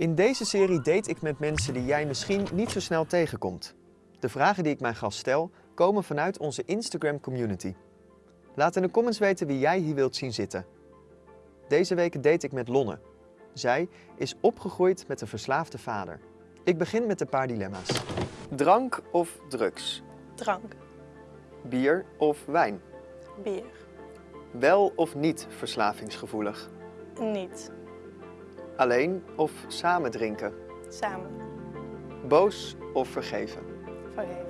In deze serie date ik met mensen die jij misschien niet zo snel tegenkomt. De vragen die ik mijn gast stel, komen vanuit onze Instagram community. Laat in de comments weten wie jij hier wilt zien zitten. Deze week date ik met Lonne. Zij is opgegroeid met een verslaafde vader. Ik begin met een paar dilemma's. Drank of drugs? Drank, Bier of wijn? bier, Wel of niet verslavingsgevoelig? niet, Alleen of samen drinken? samen, Boos of vergeven? vergeven.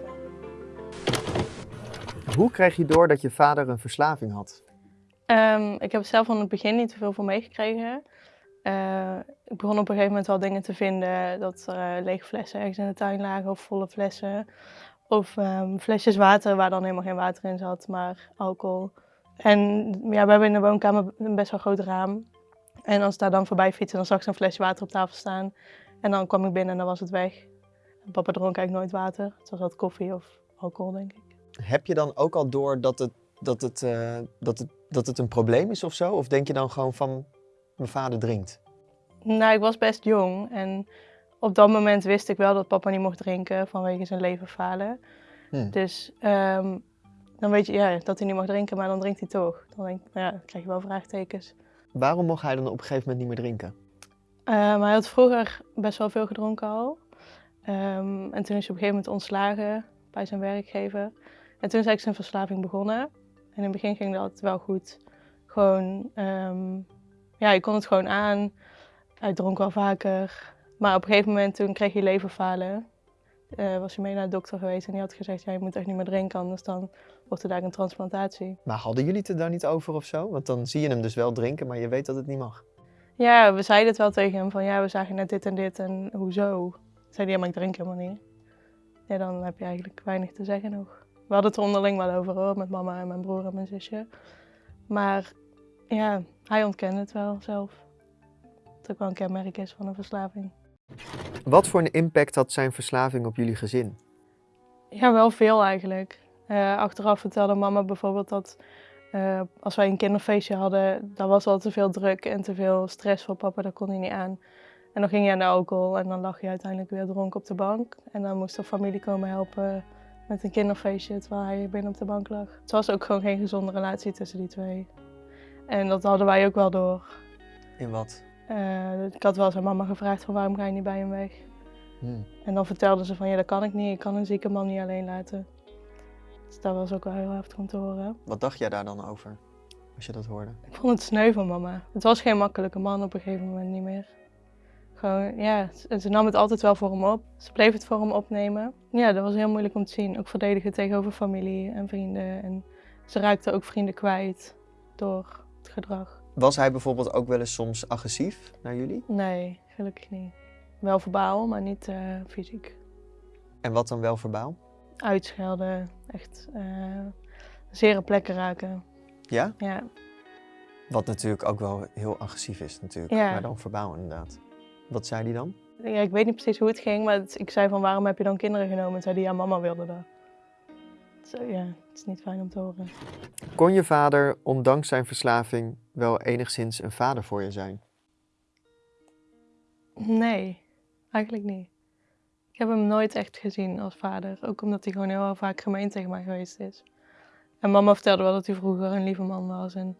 Hoe kreeg je door dat je vader een verslaving had? Ehm, ik heb zelf van het begin niet zoveel van meegekregen. Eh, ik begon op een gegeven moment wel dingen te vinden, dat er eh, lege flessen ergens in de tuin lagen of volle flessen. Of ehm, flesjes water waar dan helemaal geen water in zat, maar alcohol. En ja, we hebben in de woonkamer een best wel groot raam. En als ik daar dan voorbij fietste, dan zag ik zo'n flesje water op tafel staan. En dan kwam ik binnen en dan was het weg. En papa dronk eigenlijk nooit water. Het was altijd koffie of alcohol, denk ik. Heb je dan ook al door dat het, dat het, eh, dat het, dat het een probleem is of zo? Of denk je dan gewoon van, mijn vader drinkt? Nou, ik was best jong en op dat moment wist ik wel dat papa niet mocht drinken vanwege zijn leverfalen. Hm. Dus ehm, dan weet je ja, dat hij niet mag drinken, maar dan drinkt hij toch. Dan denk ik, nou ja, dan krijg je wel vraagtekens. Waarom mocht hij dan op een gegeven moment niet meer drinken? Eh, maar hij had vroeger best wel veel gedronken al. Ehm, en toen is hij op een gegeven moment ontslagen bij zijn werkgever. En toen is eigenlijk zijn verslaving begonnen. En in het begin ging dat wel goed. Gewoon, ehm, ja, je kon het gewoon aan. Hij dronk wel vaker. Maar op een gegeven moment toen kreeg hij leverfalen. Eh, was hij mee naar de dokter geweest en die had gezegd, ja, je moet echt niet meer drinken, anders dan wordt er daar een transplantatie. Maar hadden jullie het er daar niet over of zo? Want dan zie je hem dus wel drinken, maar je weet dat het niet mag. Ja, we zeiden het wel tegen hem van, ja, we zagen net dit en dit en hoezo? Zei hij, ja, maar ik drink helemaal niet. Ja, dan heb je eigenlijk weinig te zeggen nog. We hadden het er onderling wel over hoor, met mama en mijn broer en mijn zusje. Maar ja, hij ontkende het wel zelf. Dat ook wel een kenmerk is van een verslaving. Wat voor een impact had zijn verslaving op jullie gezin? Ja, wel veel eigenlijk. Eh, achteraf vertelde mama bijvoorbeeld dat eh, als wij een kinderfeestje hadden, dan was al te veel druk en te veel stress voor papa, dat kon hij niet aan. En dan ging hij aan de alcohol en dan lag hij uiteindelijk weer dronken op de bank. En dan moest de familie komen helpen met een kinderfeestje terwijl hij binnen op de bank lag. Het was ook gewoon geen gezonde relatie tussen die twee. En dat hadden wij ook wel door. In wat? Eh, ik had wel zijn mama gevraagd van waarom ga je niet bij hem weg? Hm. En dan vertelde ze van ja, dat kan ik niet. Ik kan een zieke man niet alleen laten. Dus dat was ook wel heel heftig om te horen. Wat dacht jij daar dan over, als je dat hoorde? Ik vond het sneu van mama. Het was geen makkelijke man op een gegeven moment niet meer. Gewoon, ja, ze ze nam het altijd wel voor hem op. Ze bleef het voor hem opnemen. Ja, dat was heel moeilijk om te zien. Ook verdedigen tegenover familie en vrienden. En ze raakte ook vrienden kwijt door het gedrag. Was hij bijvoorbeeld ook wel eens soms agressief naar jullie? Nee, gelukkig niet. Wel verbaal, maar niet eh, fysiek. En wat dan wel verbaal? Uitschelden, echt eh zere plekken raken. Ja? Ja, Wat natuurlijk ook wel heel agressief is natuurlijk, Ja. maar dan verbaal inderdaad. Wat zei hij dan? Ja, ik weet niet precies hoe het ging, maar het- ik zei van waarom heb je dan kinderen genomen? En zei hij ja, mama wilde dat. Zo, ja, het is niet fijn om te horen. Kon je vader, ondanks zijn verslaving, wel enigszins een vader voor je zijn? Nee, eigenlijk niet. Ik heb hem nooit echt gezien als vader. Ook omdat hij gewoon heel vaak gemeen tegen mij geweest is. En mama vertelde wel dat hij vroeger een lieve man was. En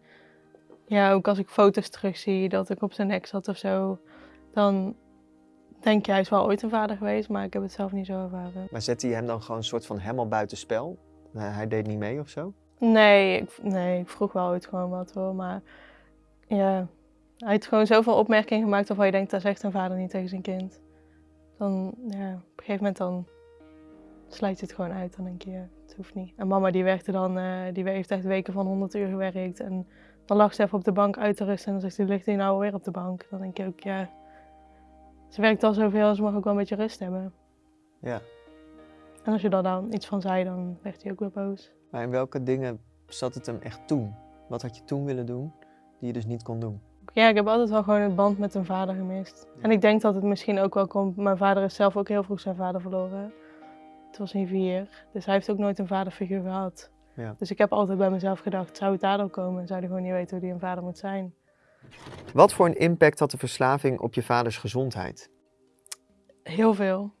ja, ook als ik foto's terugzie dat ik op zijn nek zat of zo, dan denk je hij is wel ooit een vader geweest, maar ik heb het zelf niet zo ervaren. Maar zette je hem dan gewoon een soort van helemaal buiten spel? Hij hij deed niet mee of zo? Nee ik, nee, ik vroeg wel ooit gewoon wat hoor, maar ja, hij heeft gewoon zoveel opmerkingen gemaakt waarvan je denkt, dat zegt een vader niet tegen zijn kind. Dan, ja, op een gegeven moment dan sluit je het gewoon uit, dan denk je, ja, het hoeft niet. En mama die werkte dan, eh, die heeft echt weken van 100 uur gewerkt en dan lag ze even op de bank uit te rusten en dan zegt ze, ligt hij nou weer op de bank? Dan denk je ook, ja, ze werkt al zoveel, ze mag ook wel een beetje rust hebben. Ja. En als je daar dan iets van zei, dan werd hij ook weer boos. Maar in welke dingen zat het hem echt toen? Wat had je toen willen doen, die je dus niet kon doen? Ja, ik heb altijd wel gewoon een band met een vader gemist. En ik denk dat het misschien ook wel komt. Mijn vader is zelf ook heel vroeg zijn vader verloren. Het was hij vier. Dus hij heeft ook nooit een vaderfiguur gehad. Ja. Dus ik heb altijd bij mezelf gedacht, zou het daardoor komen? Zou hij gewoon niet weten hoe hij een vader moet zijn? Wat voor een impact had de verslaving op je vaders gezondheid? Heel veel.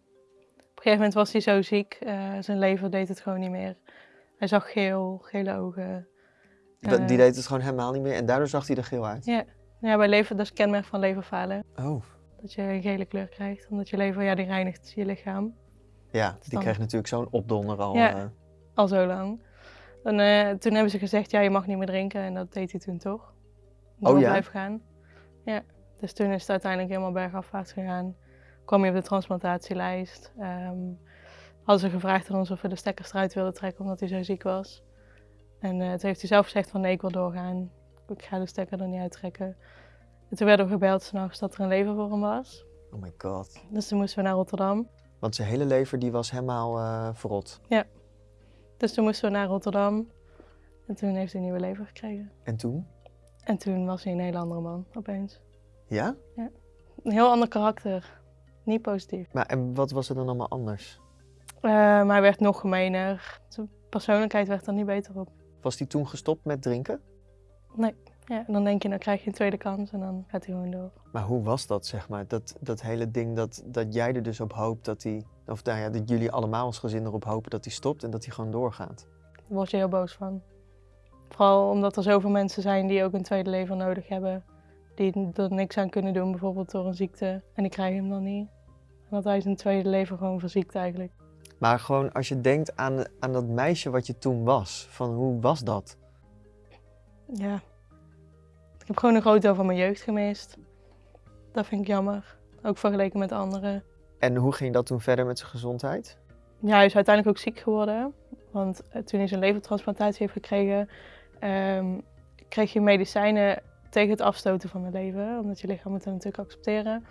Op een gegeven moment was hij zo ziek, eh, zijn lever deed het gewoon niet meer. Hij zag geel, gele ogen. Eh, Die deed het gewoon helemaal niet meer en daardoor zag hij er geel uit. Ja, ja bij lever, dat is kenmerk van leverfalen. Oh, Dat je een gele kleur krijgt, omdat je lever, ja, die reinigt je lichaam. ja, die kreeg natuurlijk zo'n opdonder al. Ja. eh. Al zo lang. En, toen hebben ze gezegd, ja, je mag niet meer drinken. En dat deed hij toen toch. Door Oh ja? blijven gaan. Ja, dus toen is het uiteindelijk helemaal bergafwaarts gegaan. Kwam hij op de transplantatielijst. Ehm hadden ze gevraagd aan ons of we de stekkers eruit wilden trekken, omdat hij zo ziek was. En eh, toen heeft hij zelf gezegd van nee, ik wil doorgaan. Ik ga de stekker er niet uittrekken. En toen werden we gebeld s'nachts dat er een lever voor hem was. Oh my god. Dus toen moesten we naar Rotterdam. Want zijn hele lever die was helemaal eh, verrot. Dus toen moesten we naar Rotterdam. En toen heeft hij een nieuwe lever gekregen. En toen? En toen was hij een hele andere man, opeens. Ja? Een heel ander karakter. Niet positief. Maar en wat was er dan allemaal anders? Eh, maar hij werd nog gemener. Zijn persoonlijkheid werd er niet beter op. Was hij toen gestopt met drinken? Ja, en dan denk je, dan krijg je een tweede kans en dan gaat hij gewoon door. Maar hoe was dat, zeg maar? Dat, dat hele ding dat, dat jij er dus op hoopt dat hij... Of nou ja, dat jullie allemaal als gezin erop hopen dat hij stopt en dat hij gewoon doorgaat. Daar word je heel boos van. Vooral omdat er zoveel mensen zijn die ook een tweede leven nodig hebben. Die er niks aan kunnen doen, bijvoorbeeld door een ziekte. En die krijgen hem dan niet. En dat hij zijn tweede leven gewoon verziekt eigenlijk. Maar gewoon als je denkt aan, aan dat meisje wat je toen was. Van hoe was dat? Ja. Ik heb gewoon een groot deel van mijn jeugd gemist. Dat vind ik jammer. Ook vergeleken met anderen. En hoe ging dat toen verder met zijn gezondheid? Ja, hij is uiteindelijk ook ziek geworden. Want eh, toen hij zijn levertransplantatie heeft gekregen, ehm, kreeg je medicijnen tegen het afstoten van de lever. Omdat je lichaam het dan natuurlijk accepteren.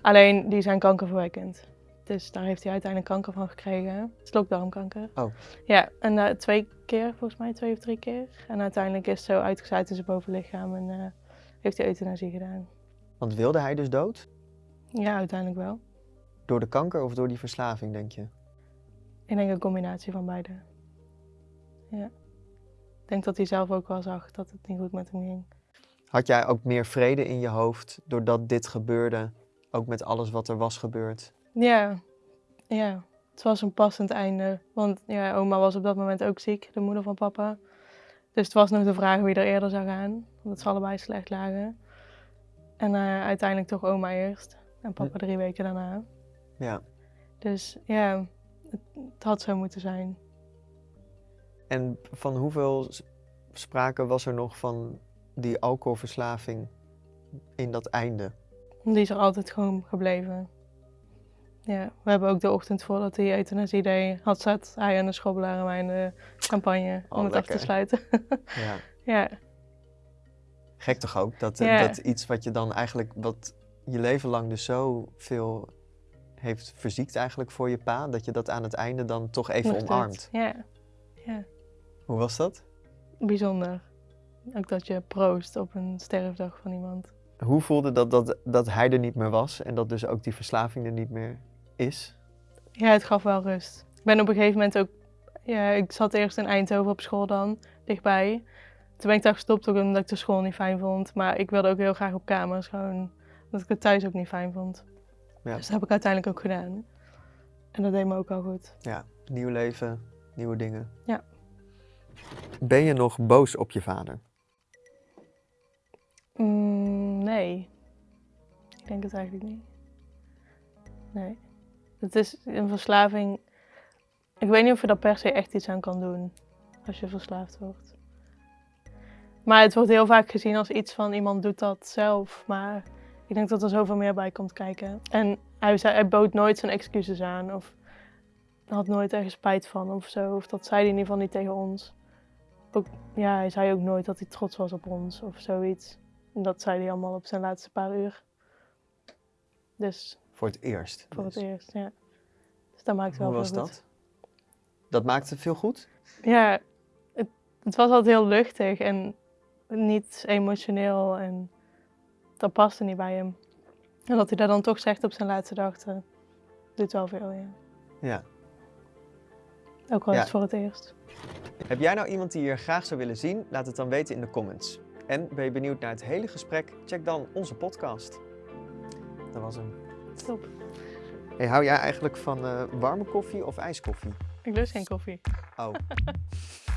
Alleen, die zijn kankerverwekkend. Dus daar heeft hij uiteindelijk kanker van gekregen. Slokdarmkanker. Oh. Ja, en eh, twee keer, volgens mij twee of drie keer. En uiteindelijk is het zo uitgezaaid in zijn bovenlichaam en eh, heeft hij euthanasie gedaan. Want wilde hij dus dood? Ja, uiteindelijk wel. Door de kanker of door die verslaving, denk je? Ik denk een combinatie van beide. Ja. Ik denk dat hij zelf ook wel zag dat het niet goed met hem ging. Had jij ook meer vrede in je hoofd doordat dit gebeurde? Ook met alles wat er was gebeurd? Ja, ja. Het was een passend einde. Want ja, oma was op dat moment ook ziek, de moeder van papa. Dus het was nog de vraag wie er eerder zou gaan. Omdat ze allebei slecht lagen. En eh, uiteindelijk toch oma eerst. En papa drie weken daarna. Ja. Dus ja, het, het had zo moeten zijn. En van hoeveel sprake was er nog van die alcoholverslaving in dat einde? Die is er altijd gewoon gebleven. Ja, we hebben ook de ochtend voordat hij euthanasie deed, had zat hij en de schobbelaar en mij in de campagne om Oh, het af te sluiten. Ja. ja, Gek toch ook? Dat, Ja. dat iets wat je dan eigenlijk, wat je leven lang dus zo veel heeft verziekt eigenlijk voor je pa, dat je dat aan het einde dan toch even nog dit. omarmt. Ja, ja, Hoe was dat? bijzonder. Ook dat je proost op een sterfdag van iemand. Hoe voelde dat, dat dat hij er niet meer was en dat dus ook die verslaving er niet meer is? Ja, het gaf wel rust. Ik ben op een gegeven moment ook... Ja, ik zat eerst in Eindhoven op school dan, dichtbij. Toen ben ik daar gestopt ook omdat ik de school niet fijn vond. Maar ik wilde ook heel graag op kamers, gewoon omdat ik het thuis ook niet fijn vond. Ja. Dus dat heb ik uiteindelijk ook gedaan. En dat deed me ook al goed. Ja, nieuw leven, nieuwe dingen. Ja. Ben je nog boos op je vader? Mm, nee. Ik denk het eigenlijk niet. Nee. Het is een verslaving. Ik weet niet of je daar per se echt iets aan kan doen als je verslaafd wordt. Maar het wordt heel vaak gezien als iets van iemand doet dat zelf. Maar ik denk dat er zoveel meer bij komt kijken. En hij, zei, hij bood nooit zijn excuses aan. Of had nooit ergens spijt van of zo. Of dat zei hij in ieder geval niet tegen ons. Ook, ja, hij zei ook nooit dat hij trots was op ons of zoiets. En dat zei hij allemaal op zijn laatste paar uur. Dus Voor het eerst. voor dus. het eerst, ja. Dus dat maakt wel Hoe was goed. dat? Dat maakte veel goed? Ja, het, het was altijd heel luchtig en niet emotioneel en dat paste niet bij hem. En dat hij dat dan toch zegt op zijn laatste dag, doet wel veel, ja. Ja. Ook al Ja. is het voor het eerst. Heb jij nou iemand die je graag zou willen zien? Laat het dan weten in de comments. En ben je benieuwd naar het hele gesprek? Check dan onze podcast. Dat was hem. Top. Hey, hou jij eigenlijk van eh, warme koffie of ijskoffie? Ik lust geen koffie. Oh.